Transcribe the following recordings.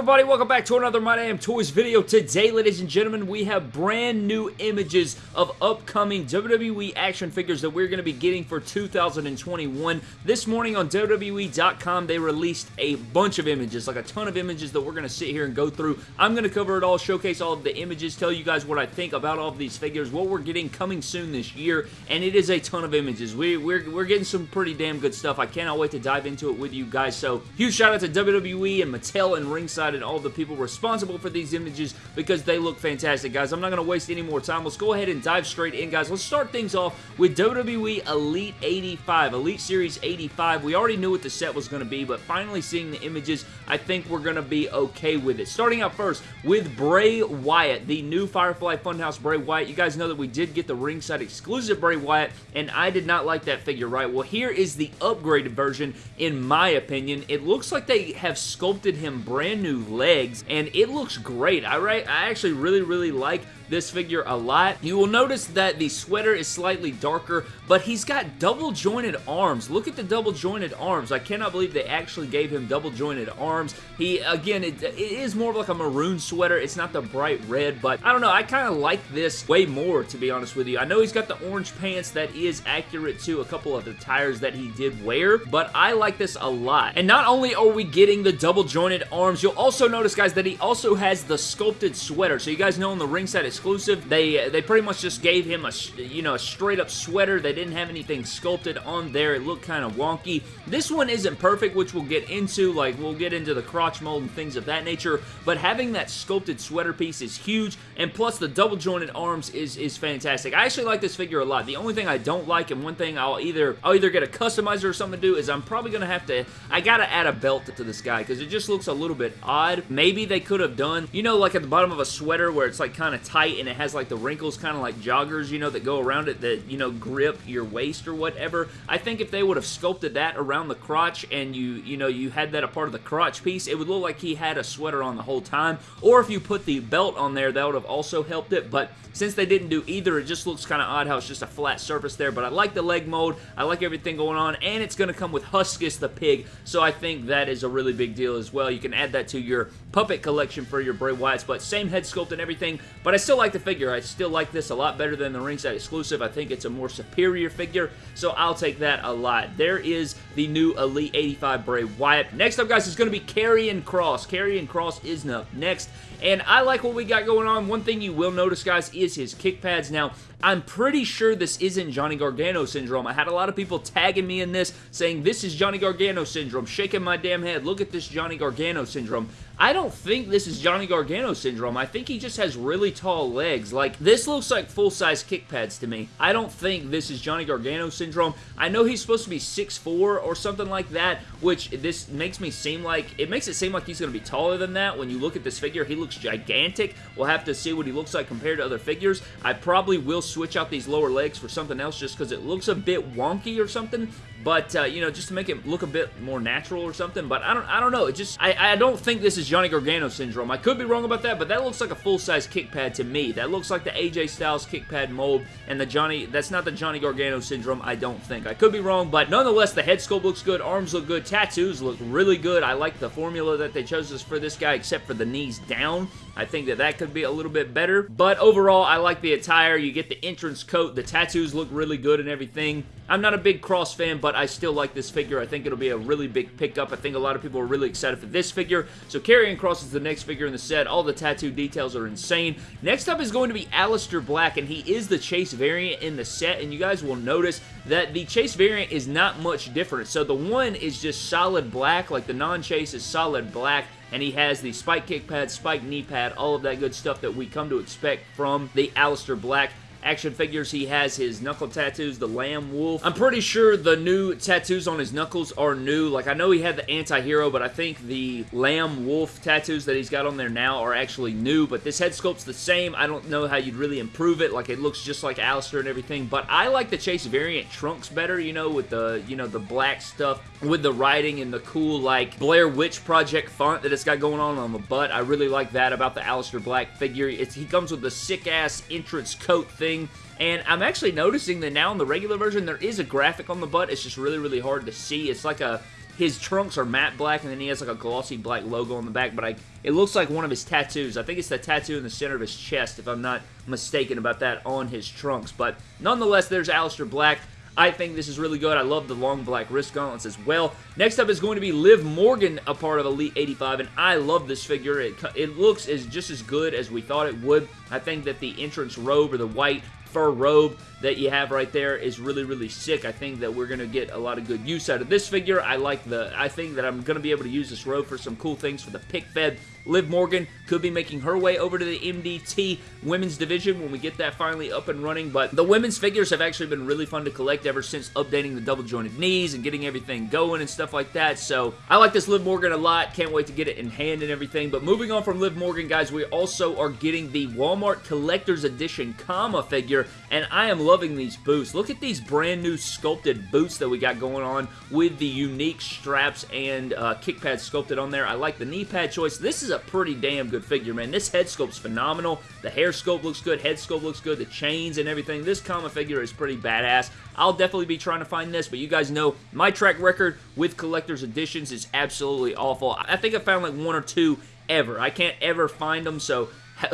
everybody? Welcome back to another My Damn Toys video. Today, ladies and gentlemen, we have brand new images of upcoming WWE action figures that we're going to be getting for 2021. This morning on WWE.com, they released a bunch of images, like a ton of images that we're going to sit here and go through. I'm going to cover it all, showcase all of the images, tell you guys what I think about all of these figures, what we're getting coming soon this year, and it is a ton of images. We, we're, we're getting some pretty damn good stuff. I cannot wait to dive into it with you guys, so huge shout out to WWE and Mattel and Ringside and all the people responsible for these images because they look fantastic, guys. I'm not going to waste any more time. Let's go ahead and dive straight in, guys. Let's start things off with WWE Elite 85, Elite Series 85. We already knew what the set was going to be, but finally seeing the images, I think we're going to be okay with it. Starting out first with Bray Wyatt, the new Firefly Funhouse Bray Wyatt. You guys know that we did get the ringside exclusive Bray Wyatt, and I did not like that figure, right? Well, here is the upgraded version, in my opinion. It looks like they have sculpted him brand new legs, and it looks great. I, I actually really, really like this figure a lot. You will notice that the sweater is slightly darker, but he's got double jointed arms. Look at the double jointed arms. I cannot believe they actually gave him double jointed arms. He, again, it, it is more of like a maroon sweater. It's not the bright red, but I don't know. I kind of like this way more, to be honest with you. I know he's got the orange pants that is accurate to a couple of the tires that he did wear, but I like this a lot. And not only are we getting the double jointed arms, you'll also notice, guys, that he also has the sculpted sweater. So you guys know on the ringside exclusive. They they pretty much just gave him a you know a straight up sweater. They didn't have anything sculpted on there. It looked kind of wonky. This one isn't perfect, which we'll get into. Like we'll get into the crotch mold and things of that nature. But having that sculpted sweater piece is huge, and plus the double jointed arms is is fantastic. I actually like this figure a lot. The only thing I don't like, and one thing I'll either I'll either get a customizer or something to do is I'm probably gonna have to I gotta add a belt to this guy because it just looks a little bit odd. Maybe they could have done you know like at the bottom of a sweater where it's like kind of tight and it has like the wrinkles kind of like joggers, you know, that go around it that, you know, grip your waist or whatever. I think if they would have sculpted that around the crotch and you, you know, you had that a part of the crotch piece, it would look like he had a sweater on the whole time. Or if you put the belt on there, that would have also helped it. But since they didn't do either, it just looks kind of odd how it's just a flat surface there. But I like the leg mold. I like everything going on. And it's going to come with Huskus the pig. So I think that is a really big deal as well. You can add that to your puppet collection for your Bray Wyatts. But same head sculpt and everything. But I still like the figure. I still like this a lot better than the ringside exclusive. I think it's a more superior figure. So I'll take that a lot. There is the new Elite 85 Bray Wyatt. Next up, guys, is going to be Karrion Kross. Karrion Kross is up next. And I like what we got going on. One thing you will notice, guys, is his kick pads. Now, I'm pretty sure this isn't Johnny Gargano syndrome. I had a lot of people tagging me in this saying this is Johnny Gargano syndrome, shaking my damn head. Look at this Johnny Gargano syndrome. I don't think this is Johnny Gargano syndrome. I think he just has really tall legs. Like, this looks like full-size kick pads to me. I don't think this is Johnny Gargano syndrome. I know he's supposed to be 6'4 or something like that, which this makes me seem like, it makes it seem like he's going to be taller than that. When you look at this figure, he looks gigantic. We'll have to see what he looks like compared to other figures. I probably will switch out these lower legs for something else just because it looks a bit wonky or something, but, uh, you know, just to make it look a bit more natural or something, but I don't, I don't know. It just, I, I don't think this is Johnny Gargano syndrome. I could be wrong about that, but that looks like a full-size kick pad to me. That looks like the AJ Styles kick pad mold, and the Johnny, that's not the Johnny Gargano syndrome, I don't think. I could be wrong, but nonetheless, the head sculpt looks good, arms look good, tattoos look really good. I like the formula that they chose us for this guy, except for the knees down. I think that that could be a little bit better, but overall, I like the attire. You get the entrance coat. The tattoos look really good and everything. I'm not a big Kross fan, but I still like this figure. I think it'll be a really big pickup. I think a lot of people are really excited for this figure. So Karrion Kross is the next figure in the set. All the tattoo details are insane. Next up is going to be Aleister Black, and he is the Chase variant in the set, and you guys will notice that the Chase variant is not much different. So the one is just solid black, like the non-Chase is solid black, and he has the spike kick pad, spike knee pad, all of that good stuff that we come to expect from the Aleister Black action figures. He has his knuckle tattoos, the Lamb Wolf. I'm pretty sure the new tattoos on his knuckles are new. Like, I know he had the anti-hero, but I think the Lamb Wolf tattoos that he's got on there now are actually new, but this head sculpt's the same. I don't know how you'd really improve it. Like, it looks just like Aleister and everything, but I like the Chase variant trunks better, you know, with the, you know, the black stuff with the writing and the cool, like, Blair Witch Project font that it's got going on on the butt. I really like that about the Aleister Black figure. It's, he comes with the sick-ass entrance coat thing thing. And I'm actually noticing that now in the regular version, there is a graphic on the butt. It's just really, really hard to see. It's like a his trunks are matte black, and then he has like a glossy black logo on the back, but I, it looks like one of his tattoos. I think it's the tattoo in the center of his chest, if I'm not mistaken about that, on his trunks. But nonetheless, there's Aleister Black. I think this is really good. I love the long black wrist gauntlets as well. Next up is going to be Liv Morgan, a part of Elite 85, and I love this figure. It, it looks as just as good as we thought it would. I think that the entrance robe or the white fur robe that you have right there is really, really sick. I think that we're going to get a lot of good use out of this figure. I like the, I think that I'm going to be able to use this robe for some cool things for the pick fed. Liv Morgan could be making her way over to the MDT women's division when we get that finally up and running, but the women's figures have actually been really fun to collect ever since updating the double jointed knees and getting everything going and stuff like that, so I like this Liv Morgan a lot. Can't wait to get it in hand and everything, but moving on from Liv Morgan, guys, we also are getting the Walmart Collector's Edition Kama figure, and I am loving these boots. Look at these brand new sculpted boots that we got going on with the unique straps and uh, kick pads sculpted on there. I like the knee pad choice. This is a pretty damn good figure, man. This head sculpt's phenomenal. The hair sculpt looks good. Head sculpt looks good. The chains and everything. This Kama figure is pretty badass. I'll definitely be trying to find this, but you guys know my track record with collector's editions is absolutely awful. I think I found like one or two ever. I can't ever find them, so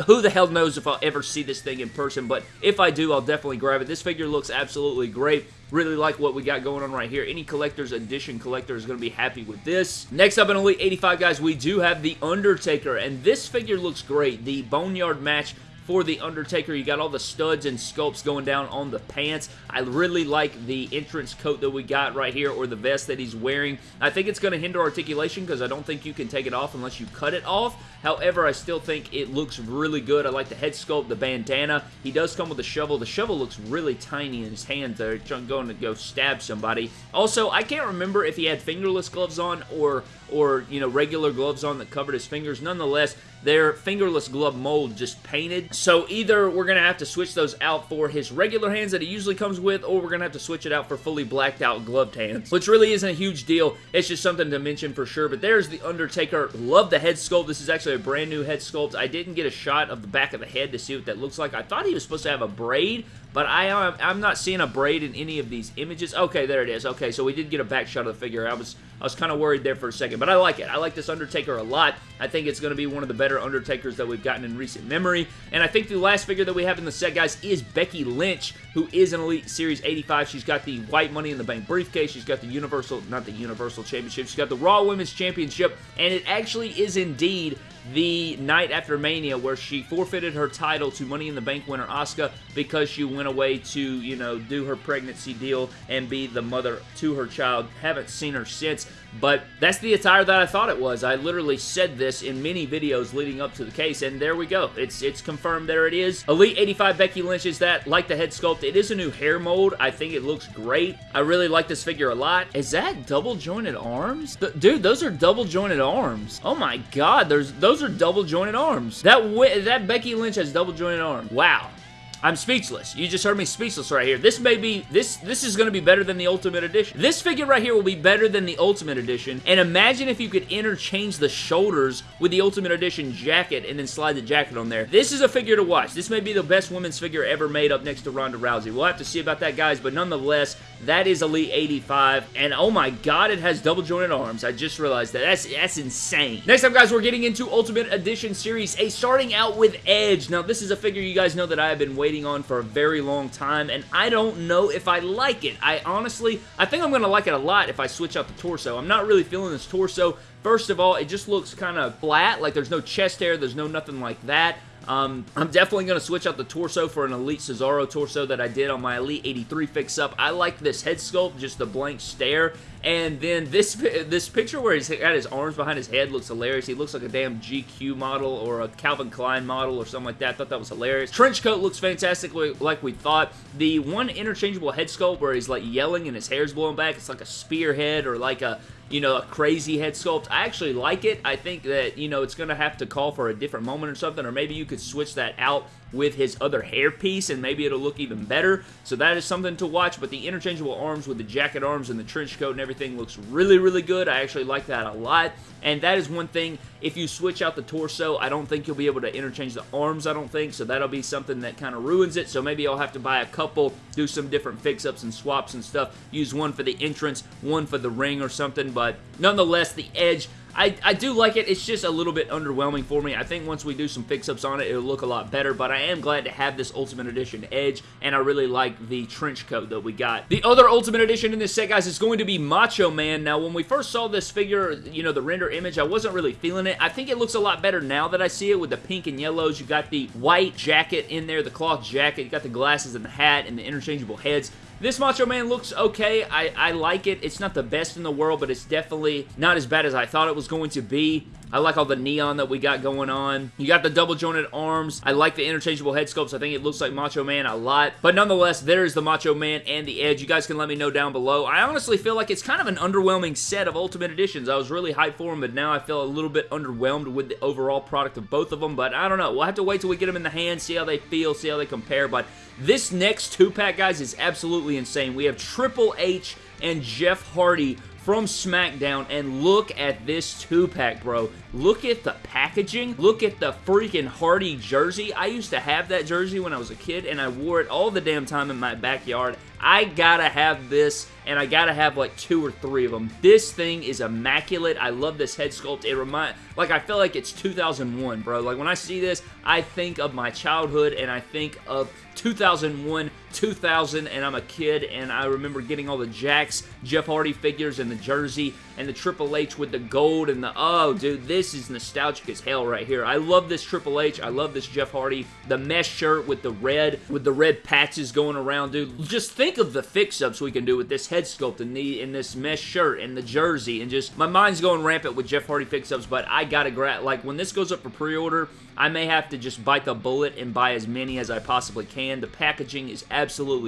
who the hell knows if I'll ever see this thing in person, but if I do, I'll definitely grab it. This figure looks absolutely great. Really like what we got going on right here. Any collector's edition collector is going to be happy with this. Next up in Elite 85, guys, we do have The Undertaker, and this figure looks great. The Boneyard match for The Undertaker. You got all the studs and sculpts going down on the pants. I really like the entrance coat that we got right here, or the vest that he's wearing. I think it's going to hinder articulation because I don't think you can take it off unless you cut it off. However, I still think it looks really good. I like the head sculpt, the bandana. He does come with a shovel. The shovel looks really tiny in his hand there, going to go stab somebody. Also, I can't remember if he had fingerless gloves on or or, you know, regular gloves on that covered his fingers. Nonetheless, they're fingerless glove mold just painted. So either we're going to have to switch those out for his regular hands that he usually comes with, or we're going to have to switch it out for fully blacked out gloved hands, which really isn't a huge deal. It's just something to mention for sure. But there's The Undertaker. Love the head sculpt. This is actually a brand new head sculpt. I didn't get a shot of the back of the head to see what that looks like. I thought he was supposed to have a braid, but I, am, I'm not seeing a braid in any of these images. Okay, there it is. Okay, so we did get a back shot of the figure. I was I was kind of worried there for a second, but I like it. I like this Undertaker a lot. I think it's going to be one of the better Undertakers that we've gotten in recent memory. And I think the last figure that we have in the set, guys, is Becky Lynch, who is an Elite Series 85. She's got the white Money in the Bank briefcase. She's got the Universal, not the Universal Championship. She's got the Raw Women's Championship, and it actually is indeed the night after Mania where she forfeited her title to Money in the Bank winner Asuka because she went away to, you know, do her pregnancy deal and be the mother to her child. Haven't seen her since, but that's the attire that I thought it was. I literally said this in many videos leading up to the case, and there we go. It's it's confirmed there it is. Elite 85 Becky Lynch is that. Like the head sculpt, it is a new hair mold. I think it looks great. I really like this figure a lot. Is that double jointed arms? Th dude, those are double jointed arms. Oh my god, there's those are double jointed arms. That that Becky Lynch has double jointed arms. Wow. I'm speechless. You just heard me speechless right here. This may be, this this is going to be better than the Ultimate Edition. This figure right here will be better than the Ultimate Edition, and imagine if you could interchange the shoulders with the Ultimate Edition jacket and then slide the jacket on there. This is a figure to watch. This may be the best women's figure ever made up next to Ronda Rousey. We'll have to see about that, guys, but nonetheless, that is Elite 85, and oh my god, it has double jointed arms. I just realized that. That's, that's insane. Next up, guys, we're getting into Ultimate Edition Series A, starting out with Edge. Now, this is a figure you guys know that I have been waiting on for a very long time, and I don't know if I like it. I honestly, I think I'm going to like it a lot if I switch out the torso. I'm not really feeling this torso. First of all, it just looks kind of flat, like there's no chest hair, there's no nothing like that. Um, I'm definitely going to switch out the torso for an Elite Cesaro torso that I did on my Elite 83 fix-up. I like this head sculpt, just the blank stare. And then this this picture where he's got his arms behind his head looks hilarious. He looks like a damn GQ model or a Calvin Klein model or something like that. I thought that was hilarious. Trench coat looks fantastic like we thought. The one interchangeable head sculpt where he's like yelling and his hair's blowing back, it's like a spearhead or like a you know, a crazy head sculpt. I actually like it. I think that, you know, it's going to have to call for a different moment or something, or maybe you could switch that out with his other hairpiece, and maybe it'll look even better. So that is something to watch, but the interchangeable arms with the jacket arms and the trench coat and everything looks really, really good. I actually like that a lot, and that is one thing, if you switch out the torso, I don't think you'll be able to interchange the arms, I don't think, so that'll be something that kind of ruins it, so maybe I'll have to buy a couple, do some different fix-ups and swaps and stuff, use one for the entrance, one for the ring or something, but nonetheless, the Edge I, I do like it. It's just a little bit underwhelming for me. I think once we do some fix-ups on it, it'll look a lot better, but I am glad to have this Ultimate Edition Edge, and I really like the trench coat that we got. The other Ultimate Edition in this set, guys, is going to be Macho Man. Now, when we first saw this figure, you know, the render image, I wasn't really feeling it. I think it looks a lot better now that I see it with the pink and yellows. You got the white jacket in there, the cloth jacket. You got the glasses and the hat and the interchangeable heads. This Macho Man looks okay. I, I like it. It's not the best in the world, but it's definitely not as bad as I thought it was going to be. I like all the neon that we got going on. You got the double jointed arms. I like the interchangeable head sculpts. I think it looks like Macho Man a lot. But nonetheless, there's the Macho Man and the Edge. You guys can let me know down below. I honestly feel like it's kind of an underwhelming set of Ultimate Editions. I was really hyped for them, but now I feel a little bit underwhelmed with the overall product of both of them. But I don't know. We'll have to wait till we get them in the hand, see how they feel, see how they compare. But this next two-pack, guys, is absolutely insane. We have Triple H and Jeff Hardy from SmackDown, and look at this two-pack, bro. Look at the packaging. Look at the freaking Hardy jersey. I used to have that jersey when I was a kid, and I wore it all the damn time in my backyard. I gotta have this, and I gotta have like two or three of them. This thing is immaculate. I love this head sculpt. It remind like I feel like it's 2001, bro. Like when I see this, I think of my childhood, and I think of 2001, 2000, and I'm a kid, and I remember getting all the Jakks, Jeff Hardy figures, and the jersey, and the Triple H with the gold, and the, oh, dude, this is nostalgic as hell right here. I love this Triple H. I love this Jeff Hardy. The mesh shirt with the red, with the red patches going around, dude. Just think of the fix-ups we can do with this head sculpt and, the, and this mesh shirt and the jersey, and just, my mind's going rampant with Jeff Hardy fix-ups, but I gotta grab, like, when this goes up for pre-order, I may have to just bite the bullet and buy as many as I possibly can. The packaging is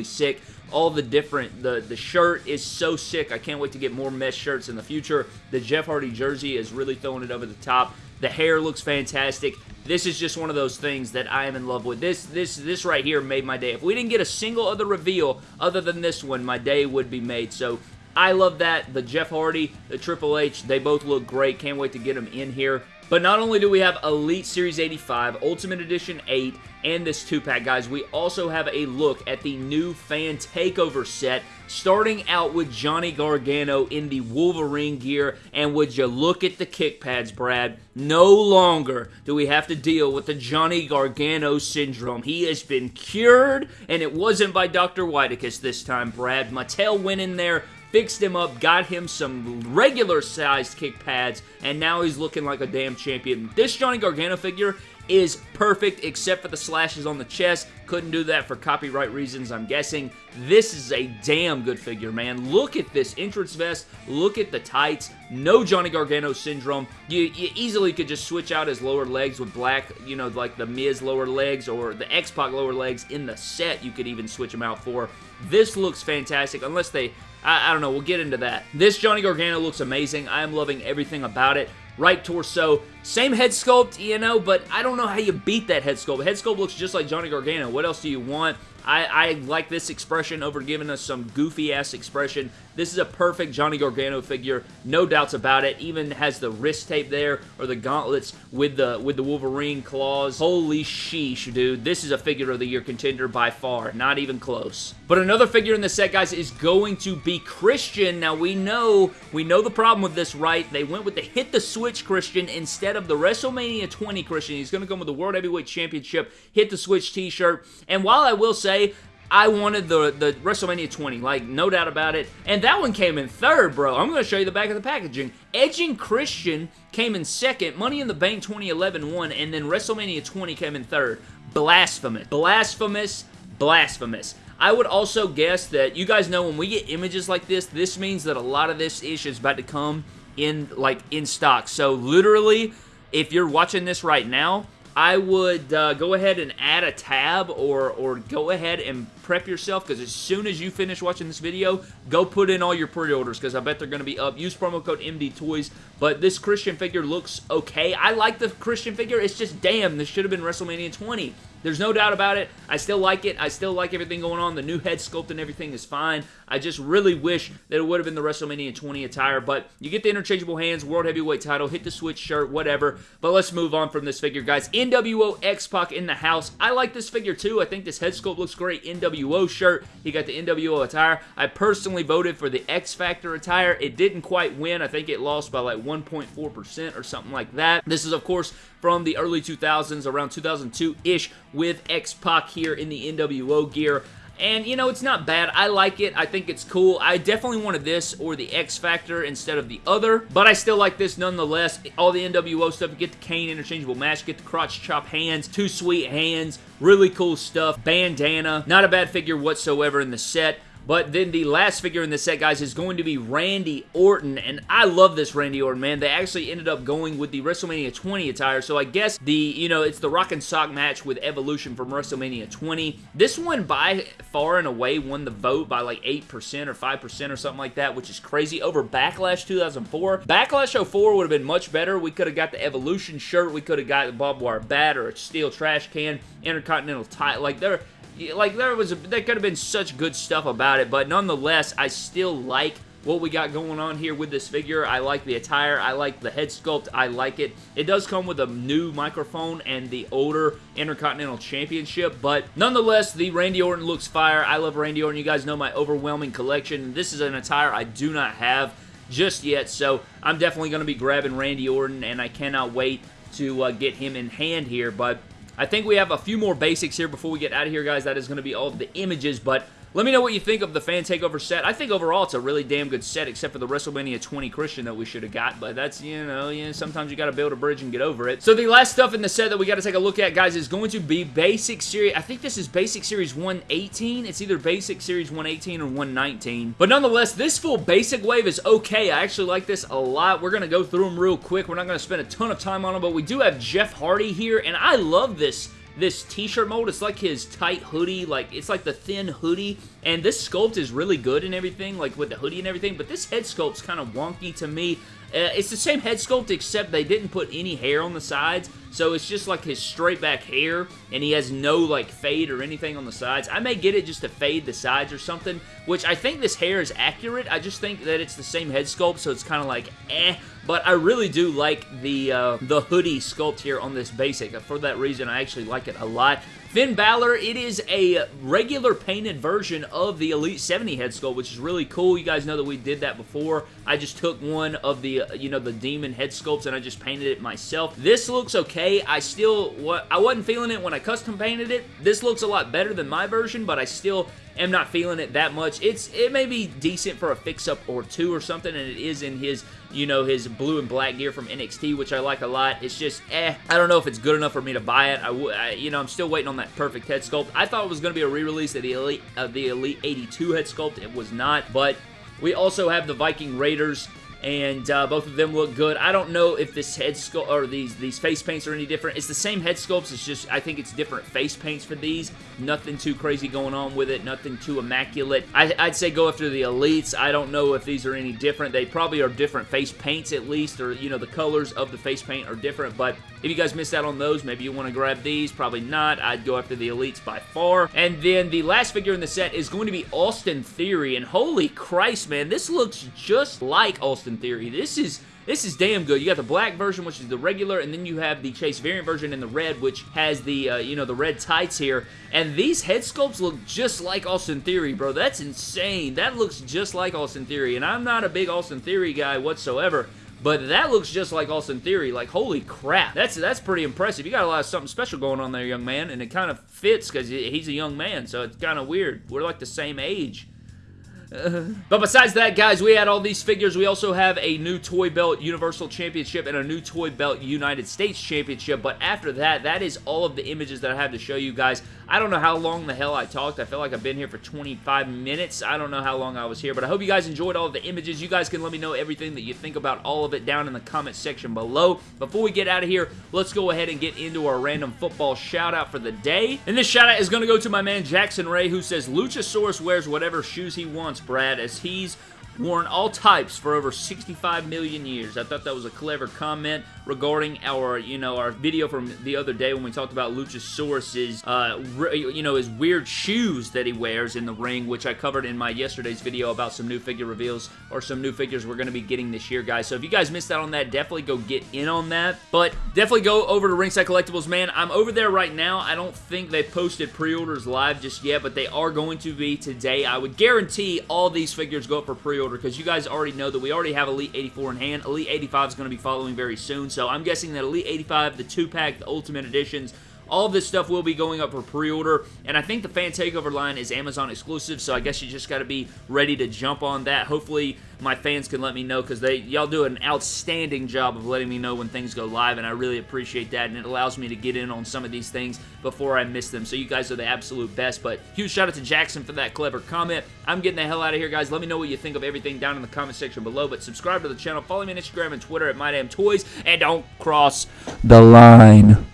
sick. All the different, the, the shirt is so sick. I can't wait to get more mesh shirts in the future. The Jeff Hardy jersey is really throwing it over the top. The hair looks fantastic. This is just one of those things that I am in love with. This this this right here made my day. If we didn't get a single other reveal other than this one, my day would be made. So I love that. The Jeff Hardy, the Triple H, they both look great. Can't wait to get them in here. But not only do we have Elite Series 85, Ultimate Edition 8, and this 2-pack, guys, we also have a look at the new Fan Takeover set, starting out with Johnny Gargano in the Wolverine gear, and would you look at the kick pads, Brad? No longer do we have to deal with the Johnny Gargano syndrome. He has been cured, and it wasn't by Dr. Whitekiss this time, Brad. Mattel went in there, fixed him up, got him some regular sized kick pads, and now he's looking like a damn champion. This Johnny Gargano figure is perfect except for the slashes on the chest. Couldn't do that for copyright reasons, I'm guessing. This is a damn good figure, man. Look at this entrance vest. Look at the tights. No Johnny Gargano syndrome. You, you easily could just switch out his lower legs with black, you know, like the Miz lower legs or the X-Pac lower legs in the set. You could even switch them out for. This looks fantastic, unless they I, I, don't know. We'll get into that. This Johnny Gargano looks amazing. I am loving everything about it. Right torso, same head sculpt, you know, but I don't know how you beat that head sculpt. Head sculpt looks just like Johnny Gargano. What else do you want? I, I like this expression over giving us some goofy-ass expression. This is a perfect Johnny Gargano figure, no doubts about it. Even has the wrist tape there, or the gauntlets with the with the Wolverine claws. Holy sheesh, dude. This is a figure of the year contender by far. Not even close. But another figure in the set, guys, is going to be Christian. Now, we know, we know the problem with this, right? They went with the Hit the Switch Christian instead of the WrestleMania 20 Christian. He's going to come with the World Heavyweight Championship Hit the Switch t-shirt. And while I will say, I wanted the, the WrestleMania 20, like, no doubt about it. And that one came in third, bro. I'm going to show you the back of the packaging. Edge and Christian came in second. Money in the Bank 2011 won, and then WrestleMania 20 came in third. Blasphemous. Blasphemous. Blasphemous. I would also guess that, you guys know when we get images like this, this means that a lot of this ish is about to come in, like, in stock. So, literally, if you're watching this right now, I would uh, go ahead and add a tab or, or go ahead and prep yourself because as soon as you finish watching this video, go put in all your pre-orders because I bet they're going to be up. Use promo code MD Toys. But this Christian figure looks okay. I like the Christian figure. It's just, damn, this should have been WrestleMania 20. There's no doubt about it. I still like it. I still like everything going on. The new head sculpt and everything is fine. I just really wish that it would have been the WrestleMania 20 attire, but you get the interchangeable hands, World Heavyweight title, hit the switch shirt, whatever. But let's move on from this figure, guys. NWO X-Pac in the house. I like this figure too. I think this head sculpt looks great. NWO shirt. He got the NWO attire. I personally voted for the X Factor attire. It didn't quite win. I think it lost by like 1.4% or something like that. This is, of course, from the early 2000s, around 2002-ish, with X-Pac here in the NWO gear. And, you know, it's not bad. I like it. I think it's cool. I definitely wanted this or the X Factor instead of the other. But I still like this nonetheless. All the NWO stuff. Get the Kane interchangeable match. Get the crotch chop hands. Two sweet hands. Really cool stuff. Bandana. Not a bad figure whatsoever in the set. But then the last figure in the set, guys, is going to be Randy Orton. And I love this Randy Orton, man. They actually ended up going with the WrestleMania 20 attire. So I guess the, you know, it's the Rock and Sock match with Evolution from WrestleMania 20. This one by far and away won the vote by like 8% or 5% or something like that, which is crazy. Over Backlash 2004. Backlash 04 would have been much better. We could have got the Evolution shirt. We could have got the barbed wire bat or a steel trash can, Intercontinental title. Like, there like there was a, there could have been such good stuff about it, but nonetheless, I still like what we got going on here with this figure. I like the attire. I like the head sculpt. I like it. It does come with a new microphone and the older Intercontinental Championship, but nonetheless, the Randy Orton looks fire. I love Randy Orton. You guys know my overwhelming collection. This is an attire I do not have just yet, so I'm definitely going to be grabbing Randy Orton, and I cannot wait to uh, get him in hand here, but I think we have a few more basics here before we get out of here, guys. That is going to be all of the images, but let me know what you think of the Fan Takeover set. I think overall it's a really damn good set, except for the WrestleMania 20 Christian that we should have got, but that's, you know, yeah, sometimes you got to build a bridge and get over it. So the last stuff in the set that we got to take a look at, guys, is going to be Basic Series. I think this is Basic Series 118. It's either Basic Series 118 or 119. But nonetheless, this full Basic Wave is okay. I actually like this a lot. We're going to go through them real quick. We're not going to spend a ton of time on them, but we do have Jeff Hardy here, and I love this this t-shirt mold. It's like his tight hoodie, like it's like the thin hoodie. And this sculpt is really good and everything, like with the hoodie and everything. But this head sculpt's kind of wonky to me. Uh, it's the same head sculpt except they didn't put any hair on the sides. So it's just like his straight back hair and he has no like fade or anything on the sides. I may get it just to fade the sides or something, which I think this hair is accurate. I just think that it's the same head sculpt so it's kind of like eh. But I really do like the uh, the hoodie sculpt here on this basic. For that reason, I actually like it a lot. Finn Balor, it is a regular painted version of the Elite 70 head sculpt, which is really cool. You guys know that we did that before. I just took one of the, uh, you know, the Demon head sculpts and I just painted it myself. This looks okay. I still, what I wasn't feeling it when I custom painted it. This looks a lot better than my version, but I still am not feeling it that much. It's It may be decent for a fix-up or two or something, and it is in his, you know, his blue and black gear from NXT, which I like a lot. It's just, eh, I don't know if it's good enough for me to buy it. I, I you know, I'm still waiting on that perfect head sculpt. I thought it was going to be a re-release of the Elite, of the Elite 82 head sculpt. It was not, but we also have the Viking Raiders and uh, both of them look good. I don't know if this head sculpt or these these face paints are any different. It's the same head sculpts. It's just I think it's different face paints for these. Nothing too crazy going on with it. Nothing too immaculate. I, would say go after the elites. I don't know if these are any different. They probably are different face paints at least, or you know the colors of the face paint are different. But if you guys missed out on those, maybe you want to grab these. Probably not. I'd go after the elites by far. And then the last figure in the set is going to be Austin Theory. And holy Christ, man, this looks just like Austin Theory. This is this is damn good. You got the black version, which is the regular, and then you have the Chase variant version in the red, which has the, uh, you know, the red tights here. And these head sculpts look just like Austin Theory, bro. That's insane. That looks just like Austin Theory, and I'm not a big Austin Theory guy whatsoever. But that looks just like Austin Theory. Like, holy crap. That's that's pretty impressive. You got a lot of something special going on there, young man. And it kind of fits because he's a young man. So it's kind of weird. We're like the same age but besides that, guys, we had all these figures. We also have a new Toy Belt Universal Championship and a new Toy Belt United States Championship. But after that, that is all of the images that I have to show you guys. I don't know how long the hell I talked. I feel like I've been here for 25 minutes. I don't know how long I was here, but I hope you guys enjoyed all of the images. You guys can let me know everything that you think about all of it down in the comment section below. Before we get out of here, let's go ahead and get into our random football shout out for the day. And this shout out is going to go to my man Jackson Ray who says Luchasaurus wears whatever shoes he wants Brad, as he's worn all types for over 65 million years. I thought that was a clever comment regarding our, you know, our video from the other day when we talked about Luchasaurus's, uh, you know, his weird shoes that he wears in the ring, which I covered in my yesterday's video about some new figure reveals or some new figures we're going to be getting this year, guys. So if you guys missed out on that, definitely go get in on that. But definitely go over to Ringside Collectibles, man. I'm over there right now. I don't think they posted pre-orders live just yet, but they are going to be today. I would guarantee all these figures go up for pre-order because you guys already know that we already have Elite 84 in hand. Elite 85 is going to be following very soon, so I'm guessing that Elite 85, the 2-pack, the Ultimate Editions, all of this stuff will be going up for pre-order, and I think the Fan Takeover line is Amazon exclusive, so I guess you just got to be ready to jump on that. Hopefully, my fans can let me know because they y'all do an outstanding job of letting me know when things go live, and I really appreciate that, and it allows me to get in on some of these things before I miss them. So you guys are the absolute best, but huge shout out to Jackson for that clever comment. I'm getting the hell out of here, guys. Let me know what you think of everything down in the comment section below, but subscribe to the channel. Follow me on Instagram and Twitter at MyDamnToys, and don't cross the line.